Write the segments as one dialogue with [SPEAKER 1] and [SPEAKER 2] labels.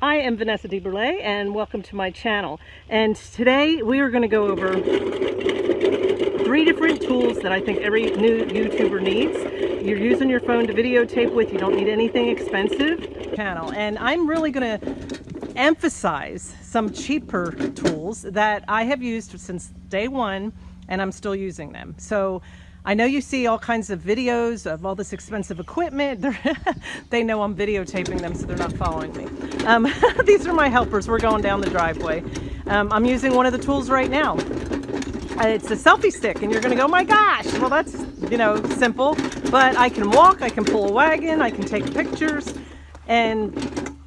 [SPEAKER 1] I am Vanessa DeBurle and welcome to my channel. And today we are going to go over three different tools that I think every new YouTuber needs. You're using your phone to videotape with, you don't need anything expensive. Channel. And I'm really going to emphasize some cheaper tools that I have used since day one and I'm still using them. So I know you see all kinds of videos of all this expensive equipment. they know I'm videotaping them, so they're not following me. Um, these are my helpers. We're going down the driveway. Um, I'm using one of the tools right now. Uh, it's a selfie stick, and you're gonna go, my gosh, well that's, you know, simple. But I can walk, I can pull a wagon, I can take pictures, and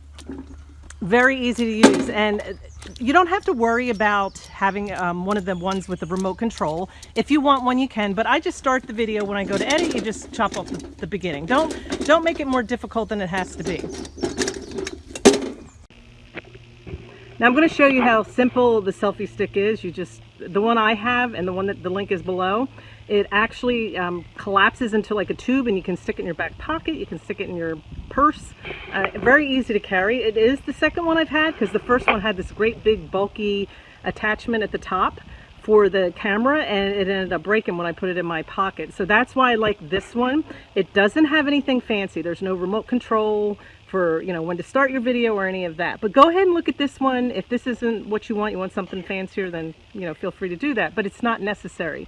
[SPEAKER 1] very easy to use. And you don't have to worry about having um, one of the ones with the remote control. If you want one, you can, but I just start the video when I go to edit, you just chop off the, the beginning. Don't, don't make it more difficult than it has to be. Now I'm going to show you how simple the selfie stick is. You just, the one I have and the one that the link is below, it actually um, collapses into like a tube and you can stick it in your back pocket, you can stick it in your purse. Uh, very easy to carry. It is the second one I've had because the first one had this great big bulky attachment at the top for the camera and it ended up breaking when I put it in my pocket. So that's why I like this one. It doesn't have anything fancy. There's no remote control for, you know, when to start your video or any of that. But go ahead and look at this one. If this isn't what you want, you want something fancier, then, you know, feel free to do that. But it's not necessary.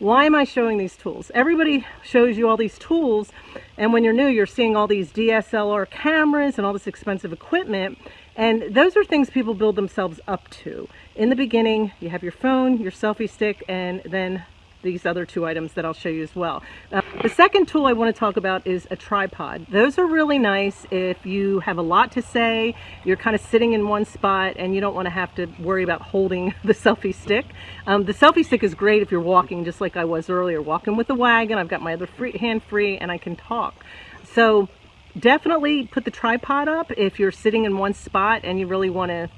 [SPEAKER 1] Why am I showing these tools? Everybody shows you all these tools and when you're new you're seeing all these DSLR cameras and all this expensive equipment and those are things people build themselves up to. In the beginning you have your phone, your selfie stick and then these other two items that I'll show you as well. Uh, the second tool I want to talk about is a tripod. Those are really nice if you have a lot to say, you're kind of sitting in one spot and you don't want to have to worry about holding the selfie stick. Um, the selfie stick is great if you're walking just like I was earlier, walking with the wagon, I've got my other free, hand free and I can talk. So definitely put the tripod up if you're sitting in one spot and you really want to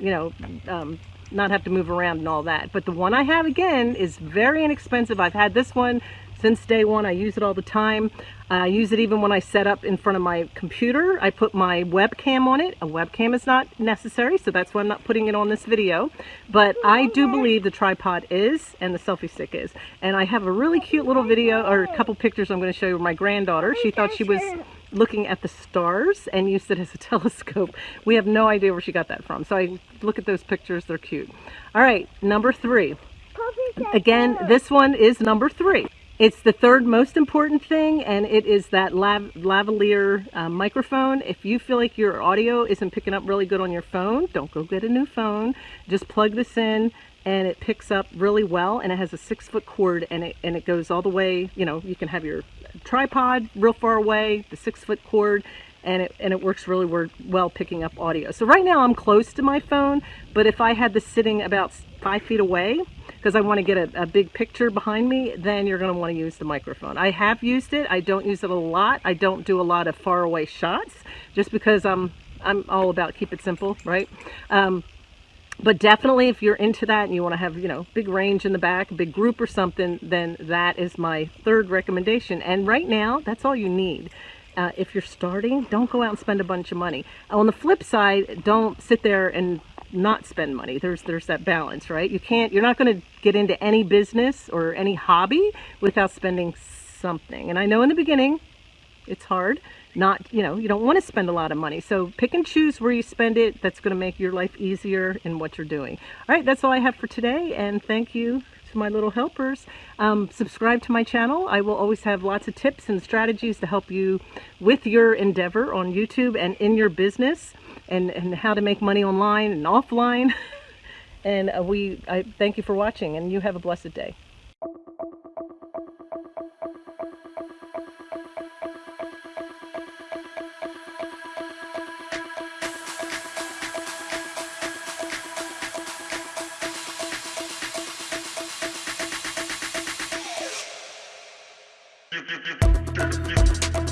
[SPEAKER 1] you know, um, not have to move around and all that. But the one I have again is very inexpensive. I've had this one since day one. I use it all the time. I use it even when I set up in front of my computer. I put my webcam on it. A webcam is not necessary, so that's why I'm not putting it on this video. But I do believe the tripod is and the selfie stick is. And I have a really cute little video or a couple pictures I'm going to show you of my granddaughter. She thought she was looking at the stars and used it as a telescope. We have no idea where she got that from. So I look at those pictures, they're cute. All right, number three. Again, this one is number three. It's the third most important thing, and it is that lav lavalier uh, microphone. If you feel like your audio isn't picking up really good on your phone, don't go get a new phone. Just plug this in, and it picks up really well, and it has a six foot cord, and it, and it goes all the way, you know, you can have your tripod real far away, the six foot cord, and it, and it works really well picking up audio. So right now I'm close to my phone, but if I had this sitting about five feet away, because I want to get a, a, big picture behind me, then you're going to want to use the microphone. I have used it. I don't use it a lot. I don't do a lot of far away shots just because I'm, I'm all about keep it simple, right? Um, but definitely if you're into that and you want to have, you know, big range in the back, a big group or something, then that is my third recommendation. And right now, that's all you need. Uh, if you're starting, don't go out and spend a bunch of money. On the flip side, don't sit there and not spend money. There's there's that balance, right? You can't you're not going to get into any business or any hobby without spending something. And I know in the beginning it's hard. Not, you know, you don't want to spend a lot of money. So pick and choose where you spend it. That's going to make your life easier in what you're doing. All right, that's all I have for today. And thank you to my little helpers. Um, subscribe to my channel. I will always have lots of tips and strategies to help you with your endeavor on YouTube and in your business and, and how to make money online and offline. and uh, we, I thank you for watching and you have a blessed day.
[SPEAKER 2] You, you, you, you, you.